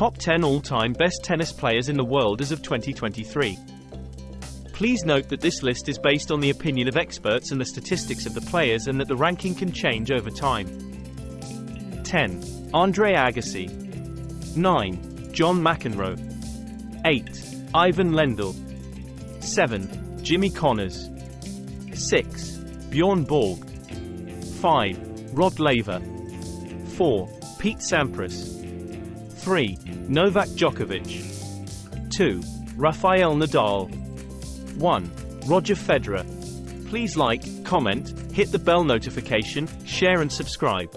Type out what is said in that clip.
Top 10 all-time best tennis players in the world as of 2023. Please note that this list is based on the opinion of experts and the statistics of the players and that the ranking can change over time. 10. Andre Agassi 9. John McEnroe 8. Ivan Lendl 7. Jimmy Connors 6. Bjorn Borg 5. Rod Laver 4. Pete Sampras 3. Novak Djokovic 2. Rafael Nadal 1. Roger Federer Please like, comment, hit the bell notification, share and subscribe.